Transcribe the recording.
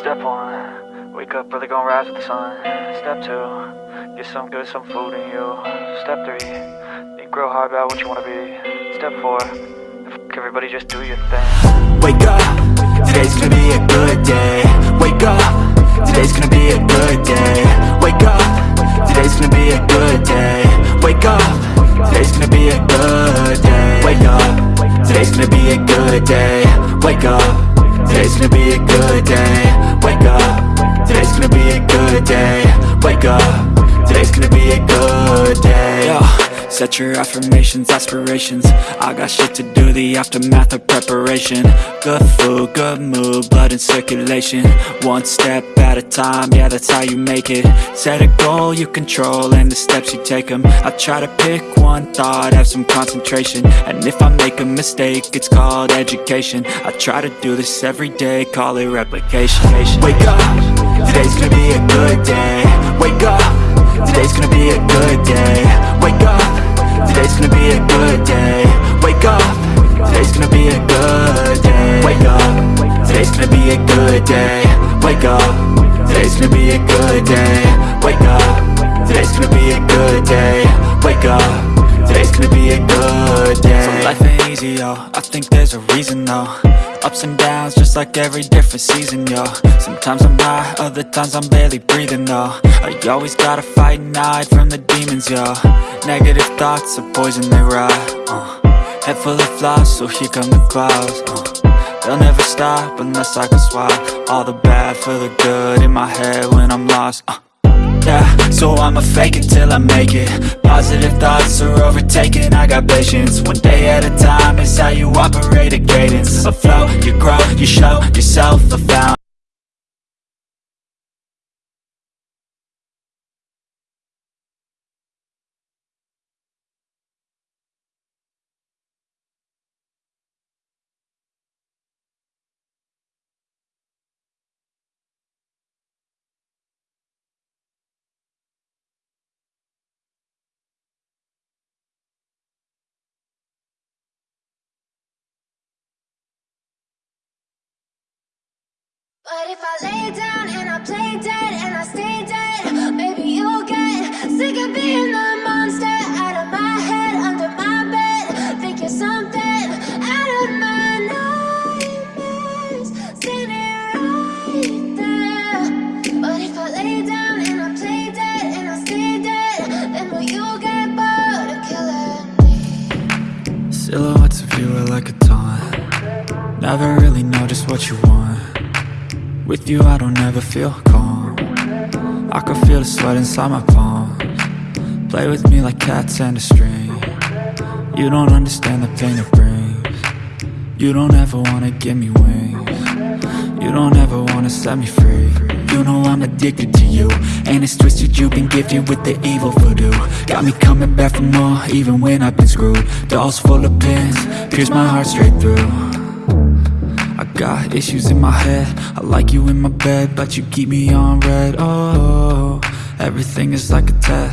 Step one, wake up early, gonna rise with the sun. Step two, get some good, some food in you. Step three, think real hard about what you wanna be. Step four, everybody, just do your thing. Wake up, today's gonna be a good day Wake up, today's gonna be a good day Wake up, today's gonna be a good day Wake up, today's gonna be a good day Wake up, today's gonna be a good day Wake up, today's gonna be a good day Wake up, today's gonna be a good day. Wake up, today's gonna be a good day. Yo, Set your affirmations, aspirations. I got shit to do, the aftermath of preparation. Good food, good mood, blood in circulation. One step at a time, yeah that's how you make it. Set a goal you control and the steps you take them I try to pick one thought, have some concentration. And if I make a mistake, it's called education. I try to do this every day, call it replication. Wake up, today's gonna be a good day. Wake up, today's gonna be a good day. Wake up, today's gonna be a good day. Wake up, today's gonna be a good day. Wake up, today's gonna be a good day. Wake up, today's gonna be a good day. Wake up, today's gonna be a good day. Wake up, today's gonna be a good day. So life ain't easy, yo, I think there's a reason though. Ups and downs, just like every different season, yo. Sometimes I'm high, other times I'm barely breathing, though. I always gotta fight and hide from the demons, yo. Negative thoughts are poison, they rot, uh. Head full of flies, so here come the clouds, uh. They'll never stop unless I can swap All the bad for the good in my head when I'm lost, uh. Yeah, so I'ma fake it till I make it. Positive thoughts are overtaken, I got patience. One day at a time is how you operate a cadence. A flow, you grow, you show yourself a fountain But if I lay down and I play dead and I stay dead, maybe you'll get sick of being the monster out of my head, under my bed. Think you're something out of my nightmares, standing right there. But if I lay down and I play dead and I stay dead, then will you get bored of killing me? Silhouettes of you are like a taunt Never really know just what you want With you I don't ever feel calm. I can feel the sweat inside my palms. Play with me like cats and a string. You don't understand the pain it brings. You don't ever wanna give me wings. You don't ever wanna set me free. You know I'm addicted to you And it's twisted you've been gifted with the evil voodoo. Got me coming back for more even when I've been screwed. Dolls full of pins, pierce my heart straight through got issues in my head. I like you in my bed But you keep me on red. Oh, everything is like a test